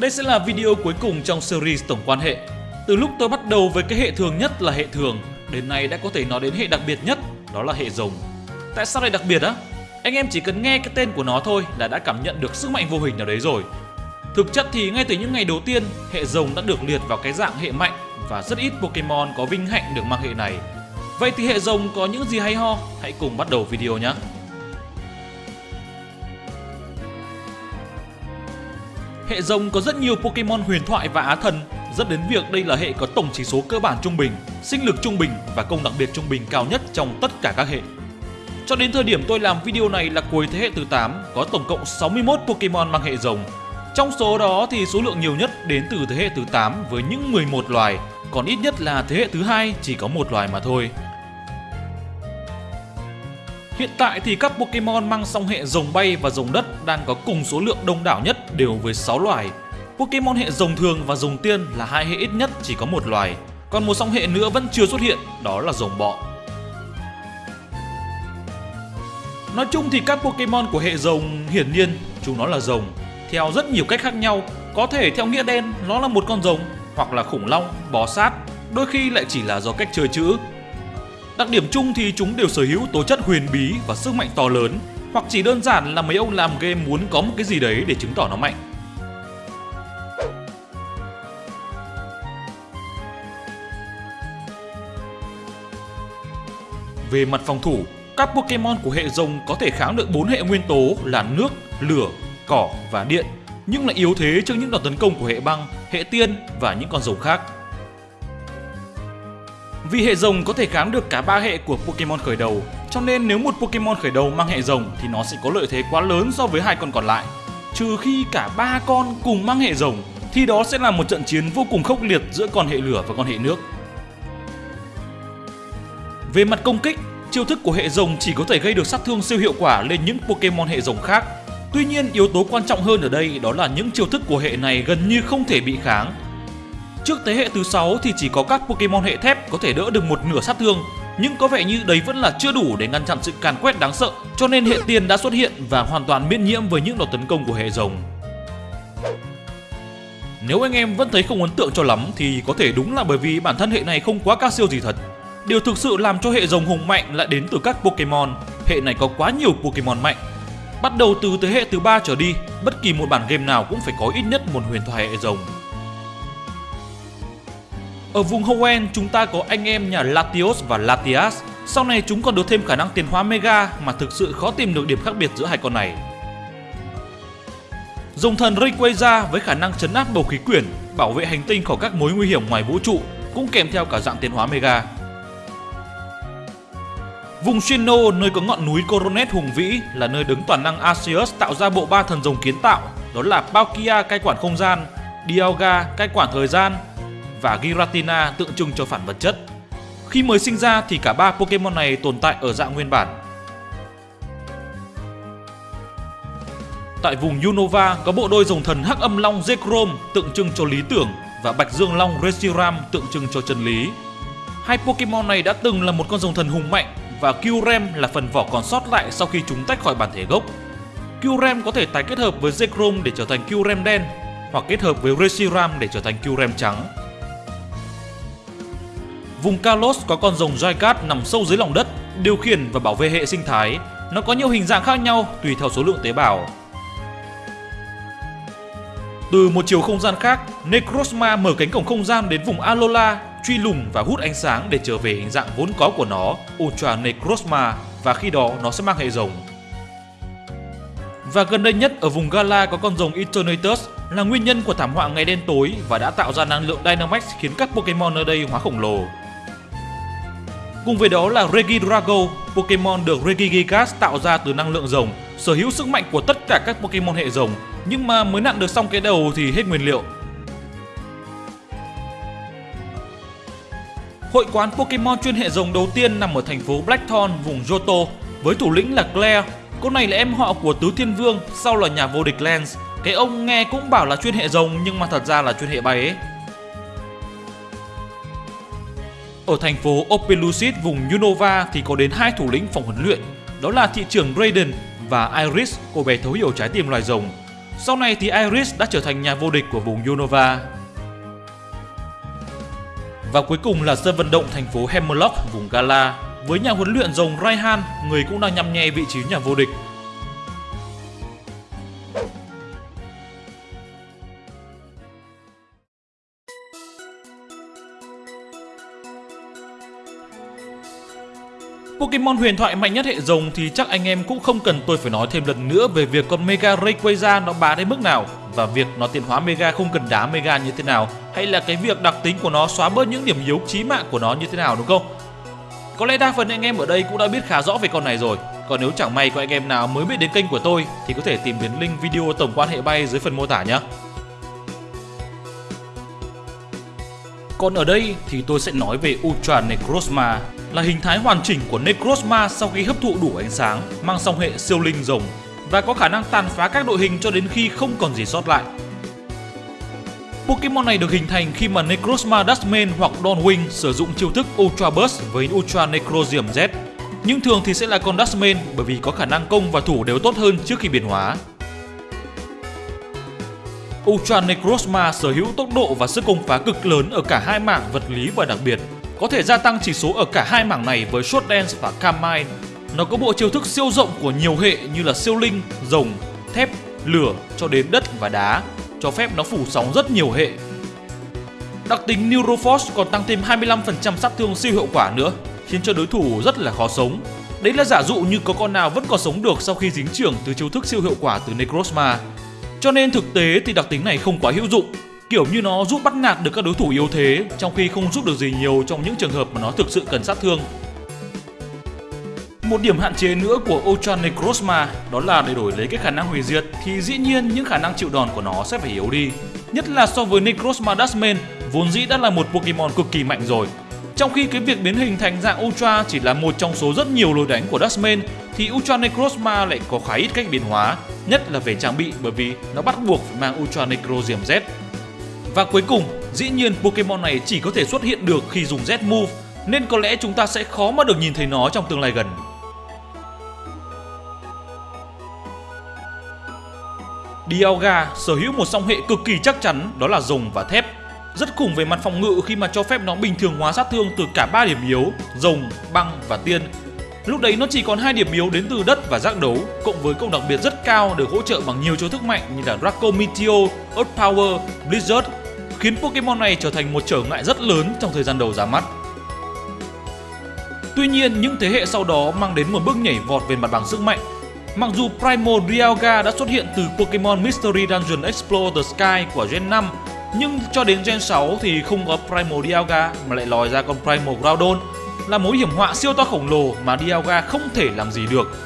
Đây sẽ là video cuối cùng trong series tổng quan hệ. Từ lúc tôi bắt đầu với cái hệ thường nhất là hệ thường, đến nay đã có thể nói đến hệ đặc biệt nhất, đó là hệ rồng. Tại sao lại đặc biệt á? Anh em chỉ cần nghe cái tên của nó thôi là đã cảm nhận được sức mạnh vô hình nào đấy rồi. Thực chất thì ngay từ những ngày đầu tiên, hệ rồng đã được liệt vào cái dạng hệ mạnh và rất ít Pokemon có vinh hạnh được mang hệ này. Vậy thì hệ rồng có những gì hay ho? Hãy cùng bắt đầu video nhé! Hệ rồng có rất nhiều Pokemon huyền thoại và á thần, dẫn đến việc đây là hệ có tổng chỉ số cơ bản trung bình, sinh lực trung bình và công đặc biệt trung bình cao nhất trong tất cả các hệ. Cho đến thời điểm tôi làm video này là cuối thế hệ thứ 8, có tổng cộng 61 Pokemon mang hệ rồng. Trong số đó thì số lượng nhiều nhất đến từ thế hệ thứ 8 với những 11 loài, còn ít nhất là thế hệ thứ hai chỉ có một loài mà thôi. Hiện tại thì các Pokemon mang song hệ rồng bay và rồng đất đang có cùng số lượng đông đảo nhất đều với 6 loài. Pokemon hệ rồng thường và rồng tiên là hai hệ ít nhất chỉ có một loài, còn một song hệ nữa vẫn chưa xuất hiện, đó là rồng bọ. Nói chung thì các Pokemon của hệ rồng hiển nhiên chúng nó là rồng theo rất nhiều cách khác nhau, có thể theo nghĩa đen nó là một con rồng hoặc là khủng long, bò sát, đôi khi lại chỉ là do cách chơi chữ Đặc điểm chung thì chúng đều sở hữu tố chất huyền bí và sức mạnh to lớn, hoặc chỉ đơn giản là mấy ông làm game muốn có một cái gì đấy để chứng tỏ nó mạnh. Về mặt phòng thủ, các Pokemon của hệ rồng có thể kháng được bốn hệ nguyên tố là nước, lửa, cỏ và điện, nhưng lại yếu thế trước những đòn tấn công của hệ băng, hệ tiên và những con rồng khác. Vì hệ rồng có thể kháng được cả ba hệ của Pokemon khởi đầu, cho nên nếu một Pokemon khởi đầu mang hệ rồng thì nó sẽ có lợi thế quá lớn so với hai con còn lại. Trừ khi cả ba con cùng mang hệ rồng thì đó sẽ là một trận chiến vô cùng khốc liệt giữa con hệ lửa và con hệ nước. Về mặt công kích, chiêu thức của hệ rồng chỉ có thể gây được sát thương siêu hiệu quả lên những Pokemon hệ rồng khác. Tuy nhiên, yếu tố quan trọng hơn ở đây đó là những chiêu thức của hệ này gần như không thể bị kháng Trước thế hệ thứ 6 thì chỉ có các Pokemon hệ thép có thể đỡ được một nửa sát thương, nhưng có vẻ như đấy vẫn là chưa đủ để ngăn chặn sự càn quét đáng sợ, cho nên hệ tiền đã xuất hiện và hoàn toàn miễn nhiễm với những đòn tấn công của hệ rồng. Nếu anh em vẫn thấy không ấn tượng cho lắm thì có thể đúng là bởi vì bản thân hệ này không quá cao siêu gì thật. Điều thực sự làm cho hệ rồng hùng mạnh lại đến từ các Pokemon. Hệ này có quá nhiều Pokemon mạnh. Bắt đầu từ thế hệ thứ ba trở đi, bất kỳ một bản game nào cũng phải có ít nhất một huyền thoại hệ rồng. Ở vùng Hoenn chúng ta có anh em nhà Latios và Latias. Sau này chúng còn được thêm khả năng tiền hóa Mega mà thực sự khó tìm được điểm khác biệt giữa hai con này. Dòng thần Rayquaza với khả năng chấn áp bầu khí quyển, bảo vệ hành tinh khỏi các mối nguy hiểm ngoài vũ trụ, cũng kèm theo cả dạng tiến hóa Mega. Vùng Sinnoh nơi có ngọn núi Coronet hùng vĩ là nơi đứng toàn năng Arceus tạo ra bộ ba thần rồng kiến tạo, đó là Palkia cai quản không gian, Dialga cai quản thời gian và Giratina tượng trưng cho phản vật chất. Khi mới sinh ra thì cả ba Pokemon này tồn tại ở dạng nguyên bản. Tại vùng Unova có bộ đôi rồng thần Hắc Âm Long Zekrom tượng trưng cho lý tưởng và Bạch Dương Long Reshiram tượng trưng cho chân lý. Hai Pokemon này đã từng là một con rồng thần hùng mạnh và Kyurem là phần vỏ còn sót lại sau khi chúng tách khỏi bản thể gốc. Kyurem có thể tái kết hợp với Zekrom để trở thành Kyurem đen hoặc kết hợp với Reshiram để trở thành Kyurem trắng. Vùng Kalos có con rồng Jaikat nằm sâu dưới lòng đất, điều khiển và bảo vệ hệ sinh thái. Nó có nhiều hình dạng khác nhau tùy theo số lượng tế bào. Từ một chiều không gian khác, Necrozma mở cánh cổng không gian đến vùng Alola, truy lùng và hút ánh sáng để trở về hình dạng vốn có của nó, Ultra Necrozma, và khi đó nó sẽ mang hệ rồng. Và gần đây nhất ở vùng Gala có con rồng Eternatus là nguyên nhân của thảm họa ngày đen tối và đã tạo ra năng lượng Dynamax khiến các Pokemon ở đây hóa khổng lồ. Cùng với đó là Regidrago, Pokemon được Regigigas tạo ra từ năng lượng rồng, sở hữu sức mạnh của tất cả các Pokemon hệ rồng, nhưng mà mới nặn được xong cái đầu thì hết nguyên liệu. Hội quán Pokemon chuyên hệ rồng đầu tiên nằm ở thành phố Blackthorn, vùng Johto, với thủ lĩnh là Claire. Cô này là em họ của Tứ Thiên Vương, sau là nhà vô địch Lance. Cái ông nghe cũng bảo là chuyên hệ rồng nhưng mà thật ra là chuyên hệ bay ấy. Ở thành phố Opelucid vùng Unova thì có đến hai thủ lĩnh phòng huấn luyện, đó là thị trưởng Raiden và Iris, cô bé thấu hiểu trái tim loài rồng. Sau này thì Iris đã trở thành nhà vô địch của vùng Unova. Và cuối cùng là sân vận động thành phố Hemlock, vùng Gala, với nhà huấn luyện rồng Raihan, người cũng đang nhăm nhe vị trí nhà vô địch. Pokemon huyền thoại mạnh nhất hệ rồng thì chắc anh em cũng không cần tôi phải nói thêm lần nữa về việc con Mega Rayquaza nó bá đến mức nào và việc nó tiến hóa Mega không cần đá Mega như thế nào, hay là cái việc đặc tính của nó xóa bớt những điểm yếu chí mạng của nó như thế nào, đúng không? Có lẽ đa phần anh em ở đây cũng đã biết khá rõ về con này rồi. Còn nếu chẳng may có anh em nào mới biết đến kênh của tôi thì có thể tìm đến link video tổng quan hệ bay dưới phần mô tả nhé. Còn ở đây thì tôi sẽ nói về Ultra Necrozma là hình thái hoàn chỉnh của Necrozma sau khi hấp thụ đủ ánh sáng, mang song hệ siêu linh rồng và có khả năng tàn phá các đội hình cho đến khi không còn gì sót lại. Pokemon này được hình thành khi mà Necrozma Dustman hoặc Dawnwing sử dụng chiêu thức Ultra Burst với Ultra Necrozium Z. Nhưng thường thì sẽ là con Dustman bởi vì có khả năng công và thủ đều tốt hơn trước khi biến hóa. Ultra Necrozma sở hữu tốc độ và sức công phá cực lớn ở cả hai mảng vật lý và đặc biệt, có thể gia tăng chỉ số ở cả hai mảng này với Short Dance và Carmine. Nó có bộ chiêu thức siêu rộng của nhiều hệ như là siêu linh, rồng, thép, lửa cho đến đất và đá, cho phép nó phủ sóng rất nhiều hệ. Đặc tính Neuroforce còn tăng thêm 25% sát thương siêu hiệu quả nữa, khiến cho đối thủ rất là khó sống. Đấy là giả dụ như có con nào vẫn còn sống được sau khi dính trưởng từ chiêu thức siêu hiệu quả từ Necrozma. Cho nên thực tế thì đặc tính này không quá hữu dụng, kiểu như nó giúp bắt nạt được các đối thủ yếu thế trong khi không giúp được gì nhiều trong những trường hợp mà nó thực sự cần sát thương. Một điểm hạn chế nữa của Ultra Necrozma đó là để đổi lấy cái khả năng hủy diệt thì dĩ nhiên những khả năng chịu đòn của nó sẽ phải yếu đi. Nhất là so với Necrozma Dustman vốn dĩ đã là một Pokemon cực kỳ mạnh rồi. Trong khi cái việc biến hình thành dạng Ultra chỉ là một trong số rất nhiều lối đánh của Dustman thì Ultra Necrozma lại có khá ít cách biến hóa, nhất là về trang bị bởi vì nó bắt buộc phải mang Ultra Necrozium Z. Và cuối cùng, dĩ nhiên Pokemon này chỉ có thể xuất hiện được khi dùng Z Move nên có lẽ chúng ta sẽ khó mà được nhìn thấy nó trong tương lai gần. Dialga sở hữu một song hệ cực kỳ chắc chắn đó là rồng và thép. Rất khủng về mặt phòng ngự khi mà cho phép nó bình thường hóa sát thương từ cả ba điểm yếu, rồng, băng và tiên. Lúc đấy nó chỉ còn hai điểm yếu đến từ đất và giác đấu, cộng với công đặc biệt rất cao được hỗ trợ bằng nhiều chiêu thức mạnh như là Draco Meteor, Earth Power, Blizzard, khiến Pokemon này trở thành một trở ngại rất lớn trong thời gian đầu ra mắt. Tuy nhiên, những thế hệ sau đó mang đến một bước nhảy vọt về mặt bằng sức mạnh Mặc dù Primal Dialga đã xuất hiện từ Pokemon Mystery Dungeon Explore the Sky của Gen 5 nhưng cho đến Gen 6 thì không có Primal Dialga mà lại lòi ra con Primal Groudon là mối hiểm họa siêu to khổng lồ mà Dialga không thể làm gì được.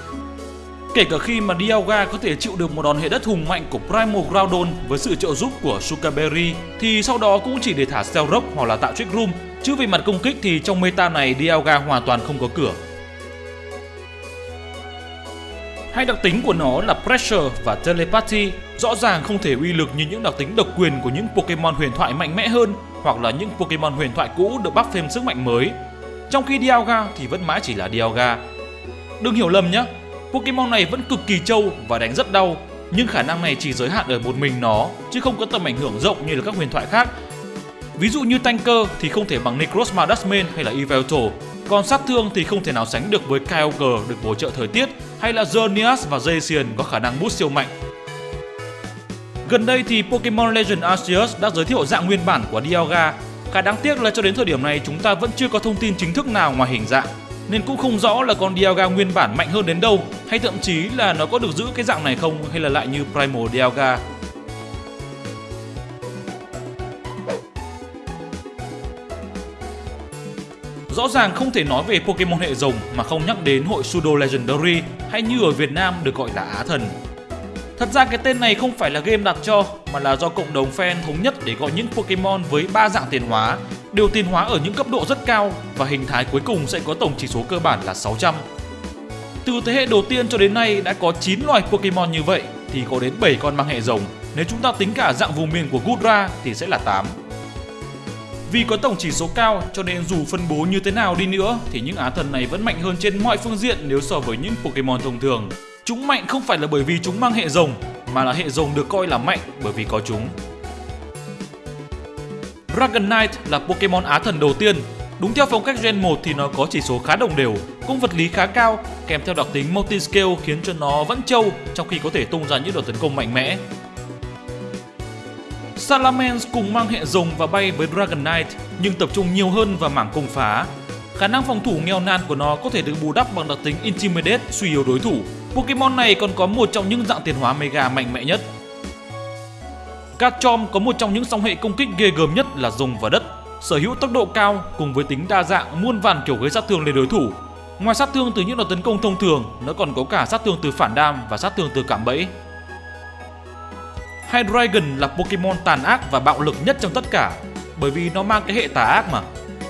Kể cả khi mà Dialga có thể chịu được một đòn hệ đất hùng mạnh của Primal Groudon với sự trợ giúp của Sukaberry thì sau đó cũng chỉ để thả Cell Rock hoặc là tạo Trick Room, chứ về mặt công kích thì trong meta này Dialga hoàn toàn không có cửa. Hai đặc tính của nó là Pressure và Telepathy, rõ ràng không thể uy lực như những đặc tính độc quyền của những Pokemon huyền thoại mạnh mẽ hơn hoặc là những Pokemon huyền thoại cũ được buff thêm sức mạnh mới. Trong khi Dialga thì vẫn mãi chỉ là Dialga. Đừng hiểu lầm nhé, Pokemon này vẫn cực kỳ trâu và đánh rất đau, nhưng khả năng này chỉ giới hạn ở một mình nó chứ không có tầm ảnh hưởng rộng như là các huyền thoại khác. Ví dụ như Tanker thì không thể bằng Necrozma Dustman hay là Evelto, còn sát thương thì không thể nào sánh được với Kyogre được bổ trợ thời tiết hay là Xerneas và Zacian có khả năng boost siêu mạnh. Gần đây thì Pokemon Legend Arceus đã giới thiệu dạng nguyên bản của Dialga. Cái đáng tiếc là cho đến thời điểm này chúng ta vẫn chưa có thông tin chính thức nào ngoài hình dạng nên cũng không rõ là con Dialga nguyên bản mạnh hơn đến đâu, hay thậm chí là nó có được giữ cái dạng này không, hay là lại như Primal Dialga. Rõ ràng không thể nói về Pokemon hệ rồng mà không nhắc đến hội Pseudo Legendary, hay như ở Việt Nam được gọi là Á Thần. Thật ra cái tên này không phải là game đặt cho, mà là do cộng đồng fan thống nhất để gọi những Pokemon với ba dạng tiền hóa đều tiền hóa ở những cấp độ rất cao và hình thái cuối cùng sẽ có tổng chỉ số cơ bản là 600. Từ thế hệ đầu tiên cho đến nay đã có 9 loài Pokemon như vậy, thì có đến 7 con mang hệ rồng. Nếu chúng ta tính cả dạng vùng miền của Gudra thì sẽ là 8. Vì có tổng chỉ số cao cho nên dù phân bố như thế nào đi nữa thì những á thần này vẫn mạnh hơn trên mọi phương diện nếu so với những Pokemon thông thường. Chúng mạnh không phải là bởi vì chúng mang hệ rồng mà là hệ rồng được coi là mạnh bởi vì có chúng. Dragonite là Pokemon Á thần đầu tiên. Đúng theo phong cách Gen 1 thì nó có chỉ số khá đồng đều, cung vật lý khá cao, kèm theo đặc tính multi-scale khiến cho nó vẫn trâu trong khi có thể tung ra những đợt tấn công mạnh mẽ. Salamence cùng mang hệ rồng và bay với Dragonite nhưng tập trung nhiều hơn vào mảng công phá. Khả năng phòng thủ nghèo nan của nó có thể được bù đắp bằng đặc tính Intimidate suy yếu đối thủ. Pokemon này còn có một trong những dạng tiền hóa Mega mạnh mẽ nhất. Garchomp có một trong những song hệ công kích ghê gớm nhất là rồng và đất, sở hữu tốc độ cao cùng với tính đa dạng muôn vàn kiểu gây sát thương lên đối thủ. Ngoài sát thương từ những đòn tấn công thông thường, nó còn có cả sát thương từ phản đam và sát thương từ cảm bẫy. Hydreigon là Pokemon tàn ác và bạo lực nhất trong tất cả bởi vì nó mang cái hệ tà ác mà.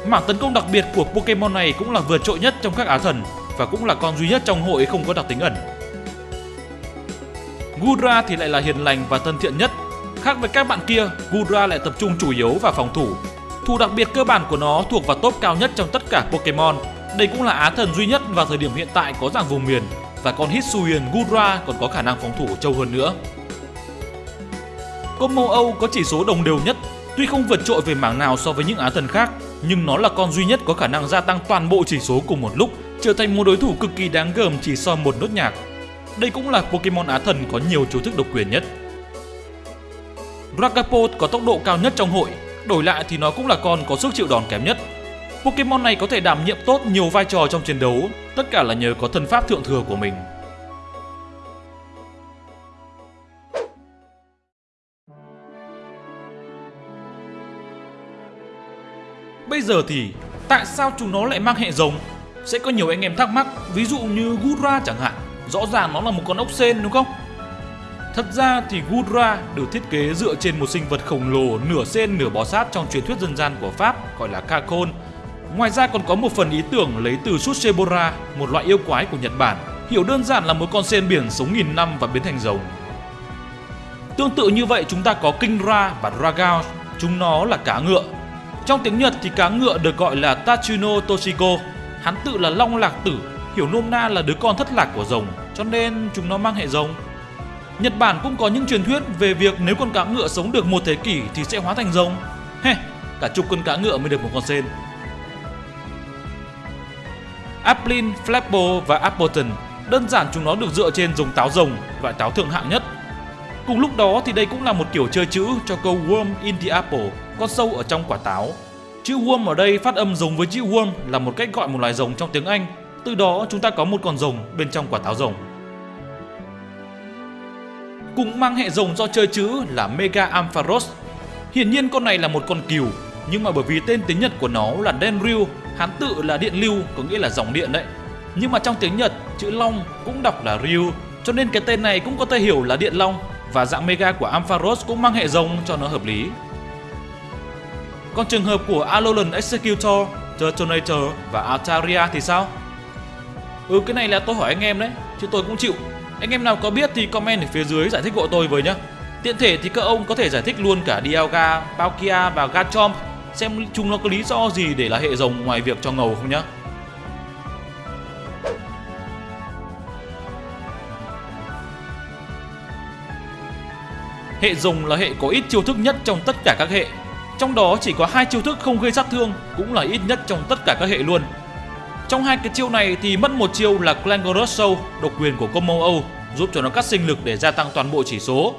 Mảng tấn công đặc biệt của Pokemon này cũng là vượt trội nhất trong các á thần và cũng là con duy nhất trong hội không có đặc tính ẩn. Gudra thì lại là hiền lành và thân thiện nhất. Khác với các bạn kia, Gudra lại tập trung chủ yếu vào phòng thủ. Thủ đặc biệt cơ bản của nó thuộc vào top cao nhất trong tất cả Pokemon. Đây cũng là á thần duy nhất vào thời điểm hiện tại có dạng vùng miền và con Hisuian Gudra còn có khả năng phòng thủ trâu hơn nữa. Combo Âu có chỉ số đồng đều nhất, tuy không vượt trội về mảng nào so với những á thần khác, nhưng nó là con duy nhất có khả năng gia tăng toàn bộ chỉ số cùng một lúc, trở thành một đối thủ cực kỳ đáng gờm chỉ sau một nốt nhạc. Đây cũng là Pokemon Á thần có nhiều chiêu thức độc quyền nhất. Dragapult có tốc độ cao nhất trong hội, đổi lại thì nó cũng là con có sức chịu đòn kém nhất. Pokemon này có thể đảm nhiệm tốt nhiều vai trò trong chiến đấu, tất cả là nhờ có thân pháp thượng thừa của mình. Bây giờ thì tại sao chúng nó lại mang hệ rồng? Sẽ có nhiều anh em thắc mắc, ví dụ như Gudra chẳng hạn. Rõ ràng nó là một con ốc sên đúng không? Thật ra thì Gudra được thiết kế dựa trên một sinh vật khổng lồ nửa sen nửa bò sát trong truyền thuyết dân gian của Pháp gọi là Kakon. Ngoài ra còn có một phần ý tưởng lấy từ Sushebora, một loại yêu quái của Nhật Bản. Hiểu đơn giản là một con sen biển sống nghìn năm và biến thành rồng. Tương tự như vậy chúng ta có Kingra và Dragao, chúng nó là cá ngựa trong tiếng Nhật thì cá ngựa được gọi là Tachino Toshiko, hắn tự là Long Lạc Tử, hiểu nôm na là đứa con thất lạc của rồng, cho nên chúng nó mang hệ rồng. Nhật Bản cũng có những truyền thuyết về việc nếu con cá ngựa sống được một thế kỷ thì sẽ hóa thành rồng. He, cả chục con cá ngựa mới được một con sen. Applin, Flapple và Appleton đơn giản chúng nó được dựa trên giống táo rồng, loại táo thượng hạng nhất. Cùng lúc đó thì đây cũng là một kiểu chơi chữ cho câu Worm in the Apple con sâu ở trong quả táo. Chữ worm ở đây phát âm giống với chữ worm là một cách gọi một loài rồng trong tiếng Anh. Từ đó chúng ta có một con rồng bên trong quả táo rồng. Cũng mang hệ rồng do chơi chữ là Mega Ampharos. Hiển nhiên con này là một con cừu, nhưng mà bởi vì tên tiếng Nhật của nó là Denryu, hán tự là điện lưu, có nghĩa là dòng điện đấy. Nhưng mà trong tiếng Nhật, chữ long cũng đọc là Ryu, cho nên cái tên này cũng có thể hiểu là điện long và dạng Mega của Ampharos cũng mang hệ rồng cho nó hợp lý. Còn trường hợp của Alolan Executor, Detonator và Altaria thì sao? Ừ cái này là tôi hỏi anh em đấy, chứ tôi cũng chịu. Anh em nào có biết thì comment ở phía dưới giải thích hộ tôi với nhá. Tiện thể thì các ông có thể giải thích luôn cả Dialga, Palkia và Garchomp xem chúng nó có lý do gì để là hệ rồng ngoài việc cho ngầu không nhá. Hệ rồng là hệ có ít chiêu thức nhất trong tất cả các hệ trong đó chỉ có hai chiêu thức không gây sát thương, cũng là ít nhất trong tất cả các hệ luôn. Trong hai cái chiêu này thì mất một chiêu là Clangorous Soul, độc quyền của combo Âu, giúp cho nó cắt sinh lực để gia tăng toàn bộ chỉ số.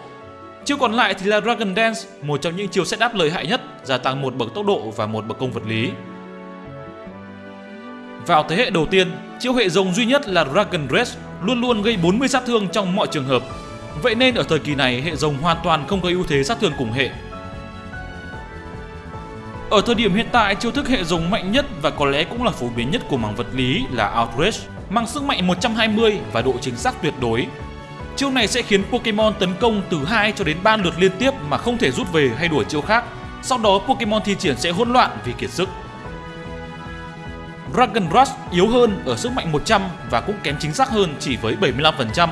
Chiêu còn lại thì là Dragon Dance, một trong những chiêu setup lợi hại nhất, gia tăng một bậc tốc độ và một bậc công vật lý. Vào thế hệ đầu tiên, chiêu hệ rồng duy nhất là Dragon rest luôn luôn gây 40 sát thương trong mọi trường hợp. Vậy nên ở thời kỳ này hệ rồng hoàn toàn không có ưu thế sát thương cùng hệ ở thời điểm hiện tại, chiêu thức hệ dùng mạnh nhất và có lẽ cũng là phổ biến nhất của mảng vật lý là Outrage, mang sức mạnh 120 và độ chính xác tuyệt đối. Chiêu này sẽ khiến Pokemon tấn công từ 2 cho đến 3 lượt liên tiếp mà không thể rút về hay đuổi chiêu khác. Sau đó Pokemon thi triển sẽ hỗn loạn vì kiệt sức. Dragon Rush yếu hơn ở sức mạnh 100 và cũng kém chính xác hơn chỉ với 75%.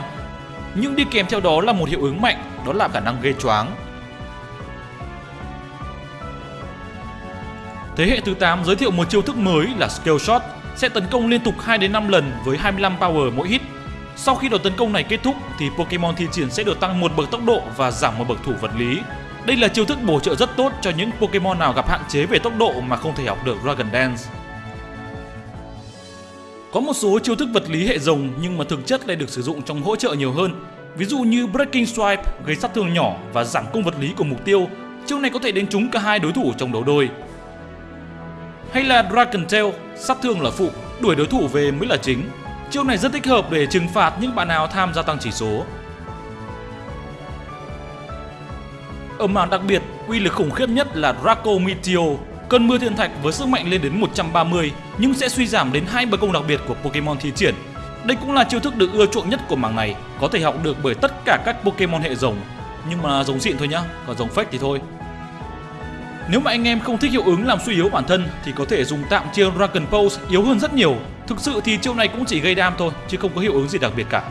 Nhưng đi kèm theo đó là một hiệu ứng mạnh, đó là khả năng gây choáng Thế hệ thứ 8 giới thiệu một chiêu thức mới là Scale Shot, sẽ tấn công liên tục 2 đến 5 lần với 25 power mỗi hit. Sau khi đợt tấn công này kết thúc thì Pokemon thi triển sẽ được tăng một bậc tốc độ và giảm một bậc thủ vật lý. Đây là chiêu thức bổ trợ rất tốt cho những Pokemon nào gặp hạn chế về tốc độ mà không thể học được Dragon Dance. Có một số chiêu thức vật lý hệ rồng nhưng mà thực chất lại được sử dụng trong hỗ trợ nhiều hơn. Ví dụ như Breaking Swipe gây sát thương nhỏ và giảm công vật lý của mục tiêu. Chiêu này có thể đánh trúng cả hai đối thủ trong đấu đôi. Hay là Dragon Tail, sát thương là phụ, đuổi đối thủ về mới là chính. Chiêu này rất thích hợp để trừng phạt những bạn nào tham gia tăng chỉ số. Ở mảng đặc biệt, uy lực khủng khiếp nhất là Draco Meteor, cơn mưa thiên thạch với sức mạnh lên đến 130 nhưng sẽ suy giảm đến hai bậc công đặc biệt của Pokemon thi triển. Đây cũng là chiêu thức được ưa chuộng nhất của mảng này, có thể học được bởi tất cả các Pokemon hệ rồng, nhưng mà giống xịn thôi nhá, còn giống fake thì thôi. Nếu mà anh em không thích hiệu ứng làm suy yếu bản thân, thì có thể dùng tạm chiêu Dragon Pose yếu hơn rất nhiều. Thực sự thì chiêu này cũng chỉ gây đam thôi, chứ không có hiệu ứng gì đặc biệt cả.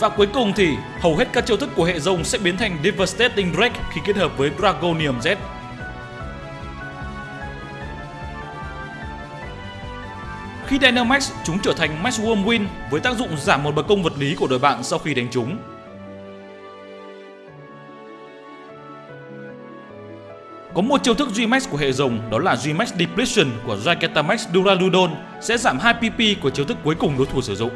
Và cuối cùng thì, hầu hết các chiêu thức của hệ rồng sẽ biến thành Devastating Drake khi kết hợp với Dragonium Z. Khi Dynamax, chúng trở thành Max Win với tác dụng giảm một bậc công vật lý của đội bạn sau khi đánh chúng. Có một chiêu thức Gmax của hệ rồng đó là Gmax Depletion của Gigantamax Duraludon sẽ giảm 2 PP của chiêu thức cuối cùng đối thủ sử dụng.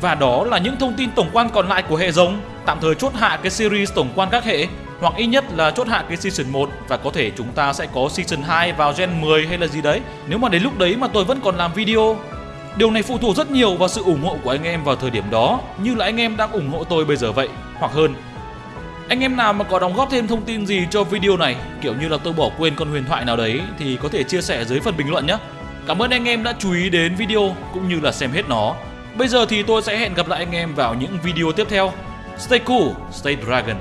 Và đó là những thông tin tổng quan còn lại của hệ rồng Tạm thời chốt hạ cái series tổng quan các hệ hoặc ít nhất là chốt hạ cái season 1 Và có thể chúng ta sẽ có season 2 vào gen 10 hay là gì đấy Nếu mà đến lúc đấy mà tôi vẫn còn làm video Điều này phụ thuộc rất nhiều vào sự ủng hộ của anh em vào thời điểm đó Như là anh em đang ủng hộ tôi bây giờ vậy Hoặc hơn anh em nào mà có đóng góp thêm thông tin gì cho video này Kiểu như là tôi bỏ quên con huyền thoại nào đấy Thì có thể chia sẻ dưới phần bình luận nhé Cảm ơn anh em đã chú ý đến video cũng như là xem hết nó Bây giờ thì tôi sẽ hẹn gặp lại anh em vào những video tiếp theo. Stay cool, stay dragon.